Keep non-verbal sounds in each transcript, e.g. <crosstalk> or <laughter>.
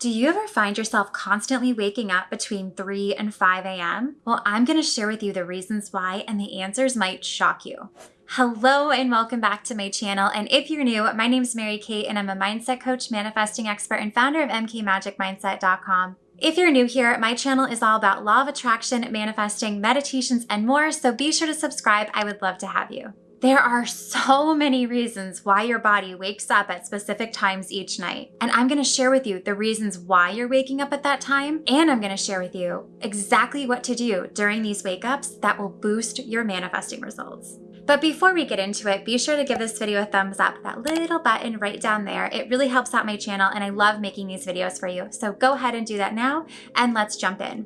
Do you ever find yourself constantly waking up between 3 and 5 a.m.? Well, I'm going to share with you the reasons why, and the answers might shock you. Hello and welcome back to my channel. And if you're new, my name is Mary Kate and I'm a mindset coach, manifesting expert, and founder of MKMagicMindset.com. If you're new here, my channel is all about law of attraction, manifesting, meditations, and more, so be sure to subscribe. I would love to have you. There are so many reasons why your body wakes up at specific times each night. And I'm gonna share with you the reasons why you're waking up at that time. And I'm gonna share with you exactly what to do during these wake ups that will boost your manifesting results. But before we get into it, be sure to give this video a thumbs up, that little button right down there. It really helps out my channel and I love making these videos for you. So go ahead and do that now and let's jump in.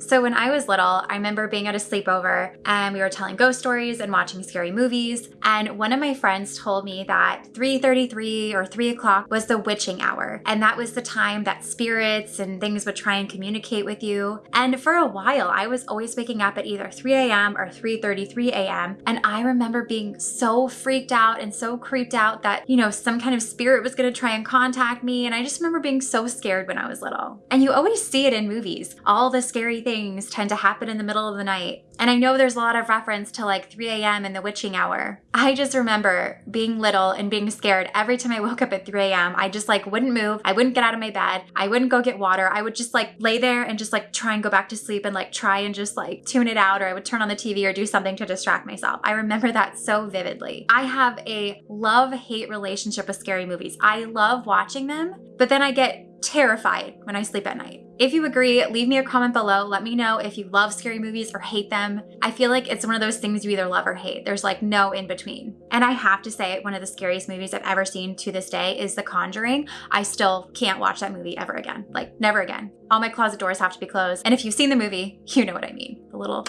So when I was little, I remember being at a sleepover and we were telling ghost stories and watching scary movies. And one of my friends told me that 3.33 or 3 o'clock was the witching hour. And that was the time that spirits and things would try and communicate with you. And for a while, I was always waking up at either 3 a.m. or 3.33 a.m. And I remember being so freaked out and so creeped out that, you know, some kind of spirit was going to try and contact me. And I just remember being so scared when I was little. And you always see it in movies, all the scary things tend to happen in the middle of the night. And I know there's a lot of reference to like 3 a.m. and the witching hour. I just remember being little and being scared every time I woke up at 3 a.m. I just like wouldn't move. I wouldn't get out of my bed. I wouldn't go get water. I would just like lay there and just like try and go back to sleep and like try and just like tune it out or I would turn on the TV or do something to distract myself. I remember that so vividly. I have a love-hate relationship with scary movies. I love watching them, but then I get terrified when I sleep at night. If you agree, leave me a comment below. Let me know if you love scary movies or hate them. I feel like it's one of those things you either love or hate. There's like no in between. And I have to say, one of the scariest movies I've ever seen to this day is The Conjuring. I still can't watch that movie ever again. Like, never again. All my closet doors have to be closed. And if you've seen the movie, you know what I mean. The little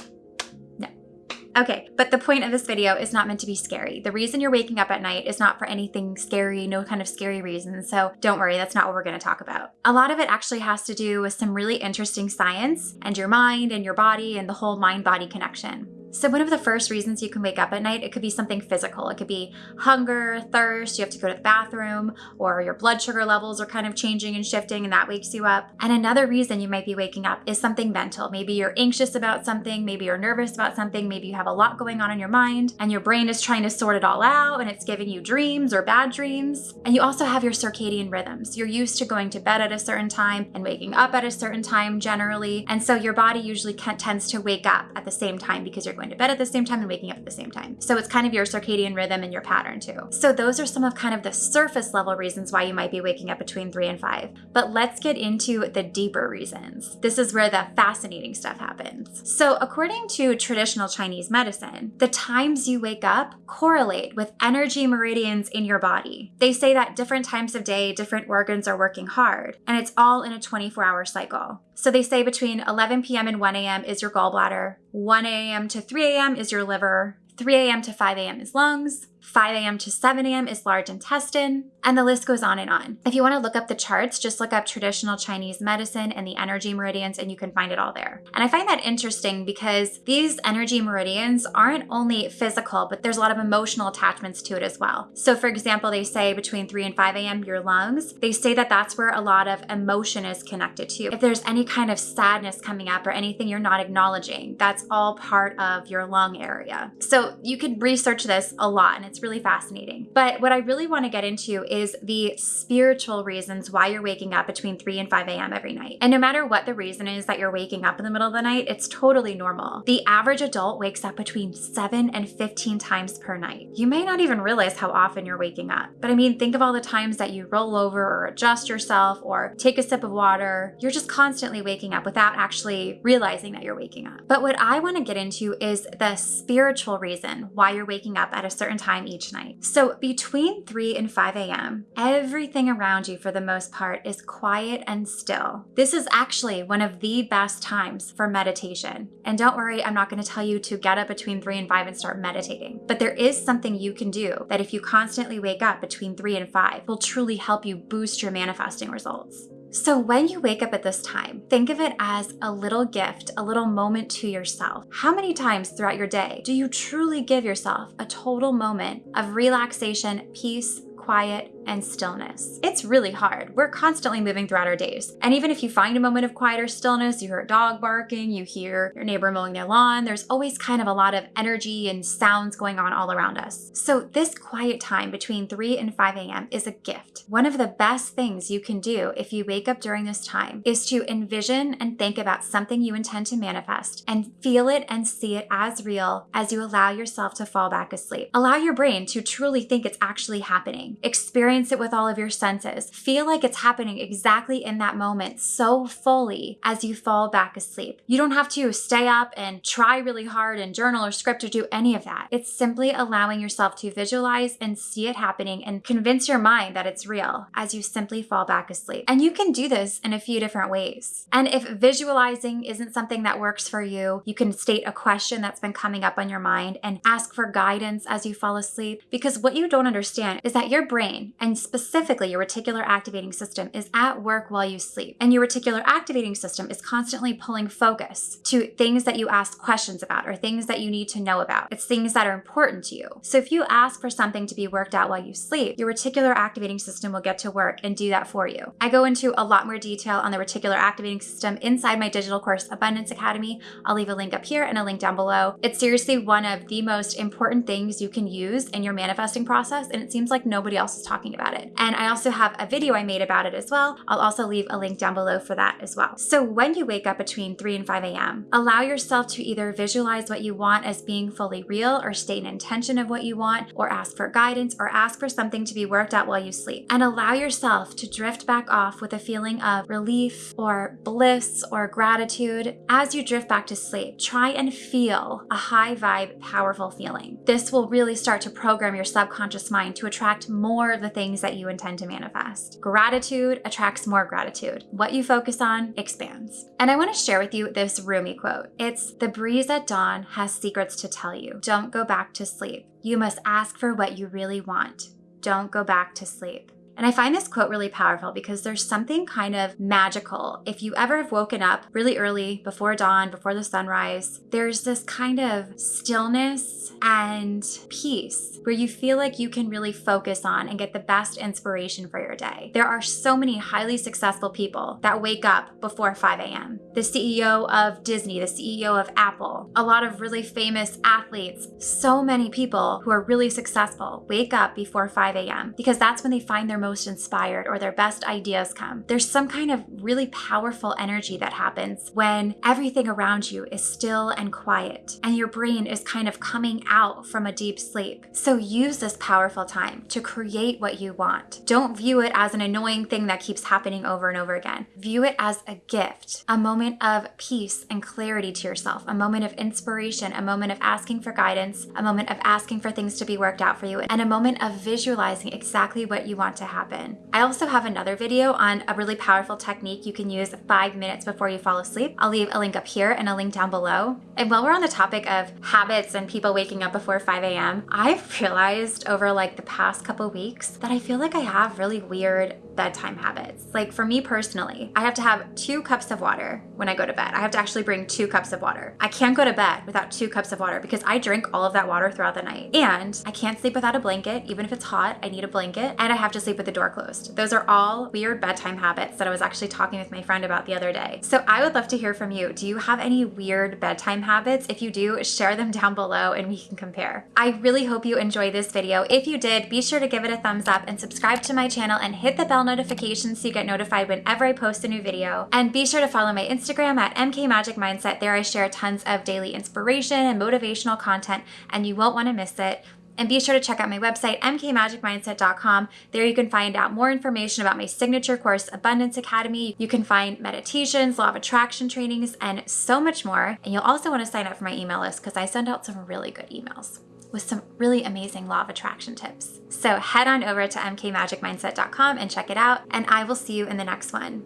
Okay, but the point of this video is not meant to be scary. The reason you're waking up at night is not for anything scary, no kind of scary reason. So don't worry, that's not what we're gonna talk about. A lot of it actually has to do with some really interesting science and your mind and your body and the whole mind-body connection. So one of the first reasons you can wake up at night, it could be something physical. It could be hunger, thirst, you have to go to the bathroom, or your blood sugar levels are kind of changing and shifting and that wakes you up. And another reason you might be waking up is something mental. Maybe you're anxious about something, maybe you're nervous about something, maybe you have a lot going on in your mind and your brain is trying to sort it all out and it's giving you dreams or bad dreams. And you also have your circadian rhythms. You're used to going to bed at a certain time and waking up at a certain time generally. And so your body usually tends to wake up at the same time because you're going to bed at the same time and waking up at the same time. So it's kind of your circadian rhythm and your pattern too. So those are some of kind of the surface level reasons why you might be waking up between three and five. But let's get into the deeper reasons. This is where the fascinating stuff happens. So according to traditional Chinese medicine, the times you wake up correlate with energy meridians in your body. They say that different times of day, different organs are working hard, and it's all in a 24 hour cycle. So they say between 11 p.m. and 1 a.m. is your gallbladder, 1 a.m. to 3 a.m. is your liver, 3 a.m. to 5 a.m. is lungs, 5 a.m. to 7 a.m. is large intestine, and the list goes on and on. If you want to look up the charts, just look up traditional Chinese medicine and the energy meridians, and you can find it all there. And I find that interesting because these energy meridians aren't only physical, but there's a lot of emotional attachments to it as well. So, for example, they say between 3 and 5 a.m., your lungs, they say that that's where a lot of emotion is connected to. If there's any kind of sadness coming up or anything you're not acknowledging, that's all part of your lung area. So, you could research this a lot, and really fascinating. But what I really want to get into is the spiritual reasons why you're waking up between 3 and 5 a.m. every night. And no matter what the reason is that you're waking up in the middle of the night, it's totally normal. The average adult wakes up between 7 and 15 times per night. You may not even realize how often you're waking up. But I mean, think of all the times that you roll over or adjust yourself or take a sip of water. You're just constantly waking up without actually realizing that you're waking up. But what I want to get into is the spiritual reason why you're waking up at a certain time each night. So between 3 and 5 a.m., everything around you for the most part is quiet and still. This is actually one of the best times for meditation. And don't worry, I'm not going to tell you to get up between 3 and 5 and start meditating. But there is something you can do that if you constantly wake up between 3 and 5 will truly help you boost your manifesting results. So when you wake up at this time, think of it as a little gift, a little moment to yourself. How many times throughout your day do you truly give yourself a total moment of relaxation, peace, quiet and stillness. It's really hard. We're constantly moving throughout our days. And even if you find a moment of quiet or stillness, you hear a dog barking, you hear your neighbor mowing their lawn, there's always kind of a lot of energy and sounds going on all around us. So this quiet time between 3 and 5 a.m. is a gift. One of the best things you can do if you wake up during this time is to envision and think about something you intend to manifest and feel it and see it as real as you allow yourself to fall back asleep. Allow your brain to truly think it's actually happening. Experience it with all of your senses. Feel like it's happening exactly in that moment so fully as you fall back asleep. You don't have to stay up and try really hard and journal or script or do any of that. It's simply allowing yourself to visualize and see it happening and convince your mind that it's real as you simply fall back asleep. And you can do this in a few different ways. And if visualizing isn't something that works for you, you can state a question that's been coming up on your mind and ask for guidance as you fall asleep. Because what you don't understand is that your brain, and specifically your reticular activating system, is at work while you sleep. And your reticular activating system is constantly pulling focus to things that you ask questions about or things that you need to know about. It's things that are important to you. So if you ask for something to be worked out while you sleep, your reticular activating system will get to work and do that for you. I go into a lot more detail on the reticular activating system inside my digital course, Abundance Academy. I'll leave a link up here and a link down below. It's seriously one of the most important things you can use in your manifesting process, and it seems like nobody else is talking about it. And I also have a video I made about it as well. I'll also leave a link down below for that as well. So when you wake up between 3 and 5 a.m., allow yourself to either visualize what you want as being fully real or state an intention of what you want or ask for guidance or ask for something to be worked out while you sleep. And allow yourself to drift back off with a feeling of relief or bliss or gratitude as you drift back to sleep. Try and feel a high vibe, powerful feeling. This will really start to program your subconscious mind to attract more of the things that you intend to manifest. Gratitude attracts more gratitude. What you focus on expands. And I want to share with you this Rumi quote. It's the breeze at dawn has secrets to tell you. Don't go back to sleep. You must ask for what you really want. Don't go back to sleep. And I find this quote really powerful because there's something kind of magical. If you ever have woken up really early, before dawn, before the sunrise, there's this kind of stillness and peace where you feel like you can really focus on and get the best inspiration for your day. There are so many highly successful people that wake up before 5 a.m. The CEO of Disney, the CEO of Apple, a lot of really famous athletes, so many people who are really successful wake up before 5 a.m. because that's when they find their most inspired or their best ideas come. There's some kind of really powerful energy that happens when everything around you is still and quiet and your brain is kind of coming out from a deep sleep. So use this powerful time to create what you want. Don't view it as an annoying thing that keeps happening over and over again. View it as a gift, a moment of peace and clarity to yourself, a moment of inspiration, a moment of asking for guidance, a moment of asking for things to be worked out for you, and a moment of visualizing exactly what you want to have happen. I also have another video on a really powerful technique you can use five minutes before you fall asleep. I'll leave a link up here and a link down below. And while we're on the topic of habits and people waking up before 5 a.m., I've <laughs> realized over like the past couple weeks that I feel like I have really weird bedtime habits. Like for me personally, I have to have two cups of water when I go to bed. I have to actually bring two cups of water. I can't go to bed without two cups of water because I drink all of that water throughout the night. And I can't sleep without a blanket. Even if it's hot, I need a blanket. And I have to sleep with the door closed. Those are all weird bedtime habits that I was actually talking with my friend about the other day. So I would love to hear from you. Do you have any weird bedtime habits? If you do, share them down below and we can compare. I really hope you enjoyed this video. If you did, be sure to give it a thumbs up and subscribe to my channel and hit the bell notifications so you get notified whenever I post a new video. And be sure to follow my Instagram at mkmagicmindset. There I share tons of daily inspiration and motivational content and you won't want to miss it. And be sure to check out my website, mkmagicmindset.com. There you can find out more information about my signature course, Abundance Academy. You can find meditations, law of attraction trainings, and so much more. And you'll also want to sign up for my email list because I send out some really good emails with some really amazing law of attraction tips. So head on over to mkmagicmindset.com and check it out, and I will see you in the next one.